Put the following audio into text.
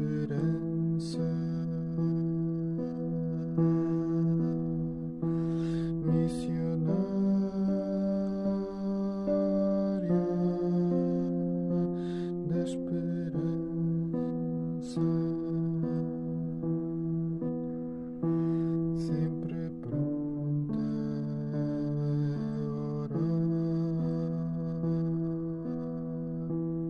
bit